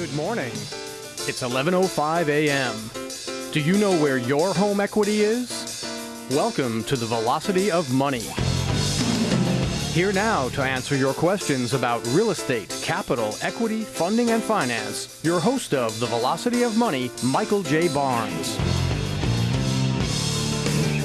Good morning. It's 11:05 a.m. Do you know where your home equity is? Welcome to the Velocity of Money. Here now to answer your questions about real estate, capital, equity, funding, and finance, your host of the Velocity of Money, Michael J. Barnes.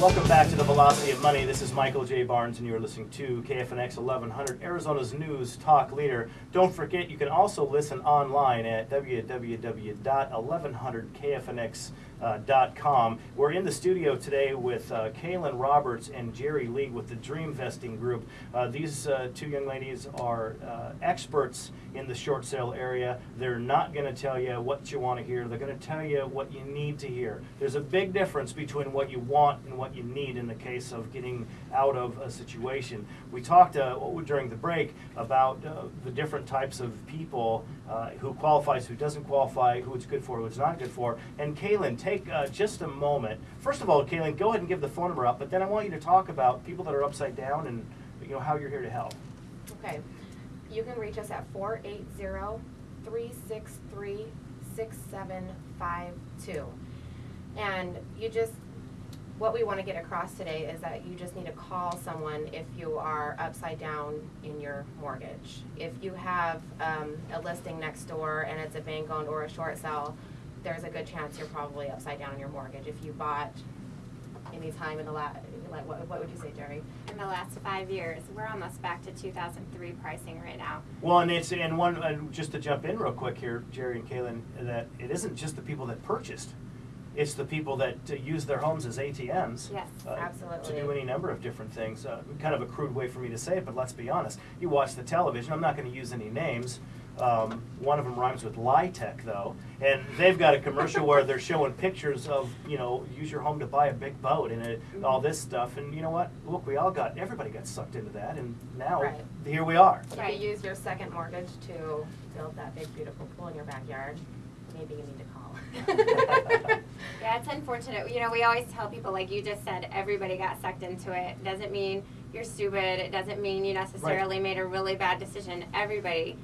Welcome back to the Velocity of Money. This is Michael J. Barnes, and you're listening to KFNX 1100, Arizona's news talk leader. Don't forget, you can also listen online at www.1100kfnx.com. We're in the studio today with uh, Kaylin Roberts and Jerry Lee with the Dream Vesting Group. Uh, these uh, two young ladies are uh, experts in the short sale area. They're not going to tell you what you want to hear. They're going to tell you what you need to hear. There's a big difference between what you want and what you need in the case of getting out of a situation. We talked uh, during the break about uh, the different types of people uh, who qualifies, who doesn't qualify, who it's good for, who it's not good for. And Kaylin, take uh, just a moment. First of all, Kaylin, go ahead and give the phone number up, but then I want you to talk about people that are upside down and you know how you're here to help. Okay. You can reach us at 480-363-6752. And you just, what we want to get across today is that you just need to call someone if you are upside down in your mortgage. If you have um, a listing next door and it's a bank owned or a short sale, there's a good chance you're probably upside down in your mortgage. If you bought any time in the last, like, what, what would you say, Jerry? in the last five years. We're almost back to 2003 pricing right now. Well, and it's and one and just to jump in real quick here, Jerry and Kaylin, that it isn't just the people that purchased. It's the people that uh, use their homes as ATMs. Yes, uh, To do any number of different things. Uh, kind of a crude way for me to say it, but let's be honest. You watch the television. I'm not going to use any names. Um, one of them rhymes with Lytech, though, and they've got a commercial where they're showing pictures of, you know, use your home to buy a big boat and it, all this stuff. And you know what? Look, we all got, everybody got sucked into that, and now Right. here we are. You Right. could use your second mortgage to build that big beautiful pool in your backyard. Maybe you need to call. Yeah, it's unfortunate. You know, we always tell people, like you just said, everybody got sucked into it. Doesn't mean you're stupid. It doesn't mean you necessarily made a really bad decision. Everybody,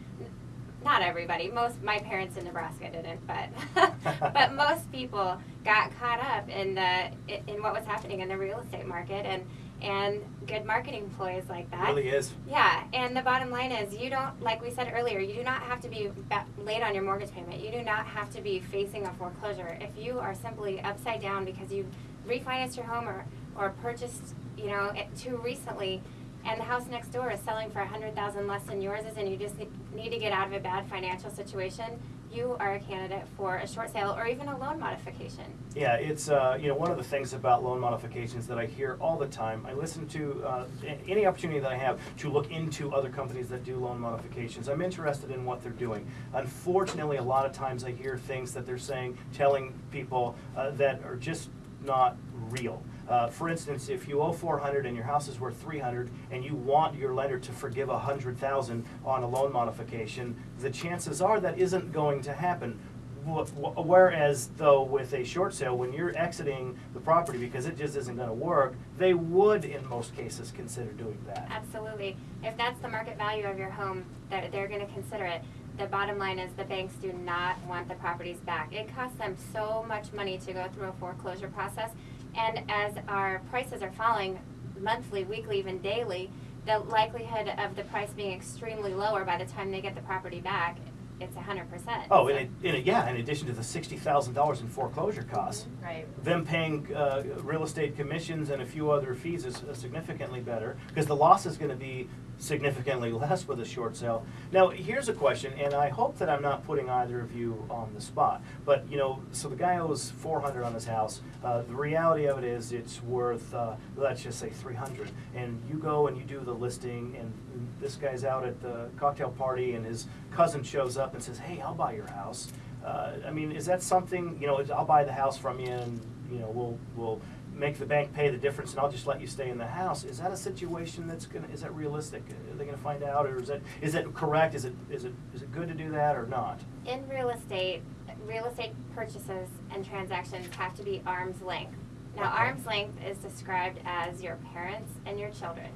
not everybody. Most my parents in Nebraska didn't, but but most people got caught up in the in what was happening in the real estate market and and good marketing ploys like that. really is. Yeah, and the bottom line is you don't, like we said earlier, you do not have to be late on your mortgage payment. You do not have to be facing a foreclosure. If you are simply upside down because you refinanced your home or, or purchased, you know, it too recently, and the house next door is selling for a hundred thousand less than yours is, and you just need to get out of a bad financial situation, you are a candidate for a short sale or even a loan modification. Yeah, it's, uh, you know, one of the things about loan modifications that I hear all the time. I listen to uh, any opportunity that I have to look into other companies that do loan modifications. I'm interested in what they're doing. Unfortunately, a lot of times I hear things that they're saying, telling people uh, that are just not real. Uh, for instance, if you owe 400 and your house is worth 300 and you want your lender to forgive 100,000 on a loan modification, the chances are that isn't going to happen. Wh- wh- Whereas though with a short sale, when you're exiting the property because it just isn't gonna work, they would in most cases consider doing that. Absolutely. If that's the market value of your home, they're, they're gonna consider it. The bottom line is the banks do not want the properties back. It costs them so much money to go through a foreclosure process. And as our prices are falling monthly, weekly, even daily, the likelihood of the price being extremely lower by the time they get the property back, it's a hundred percent. Oh, and it, and it, yeah, in addition to the sixty thousand dollars in foreclosure costs, Right. them paying uh, real estate commissions and a few other fees is uh, significantly better because the loss is going to be significantly less with a short sale. Now, here's a question, and I hope that I'm not putting either of you on the spot. But you know, so the guy owes 400 on his house. Uh, the reality of it is, it's worth uh, let's just say 300. And you go and you do the listing, and this guy's out at the cocktail party, and his cousin shows up and says, "Hey, I'll buy your house." Uh, I mean, is that something, you know, I'll buy the house from you and, you know, we'll, we'll make the bank pay the difference and I'll just let you stay in the house. Is that a situation that's gonna, is that realistic? Are they gonna find out or is that, is that correct? Is it, is it, is it good to do that or not? In real estate, real estate purchases and transactions have to be arm's length. Now, Okay. arm's length is described as your parents and your children.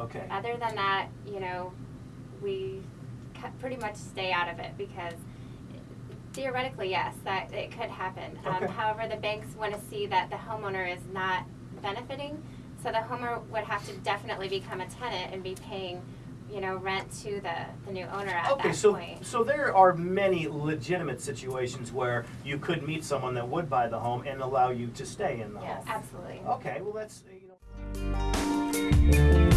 Okay, Other than that, you know, pretty much stay out of it because Theoretically, yes, that it could happen. Um, however, the banks want to see that the homeowner is not benefiting, so the homeowner would have to definitely become a tenant and be paying, you know, rent to the, the new owner at Okay, that so, point. so there are many legitimate situations where you could meet someone that would buy the home and allow you to stay in the Yes. home. Absolutely. Okay, well, that's, you know.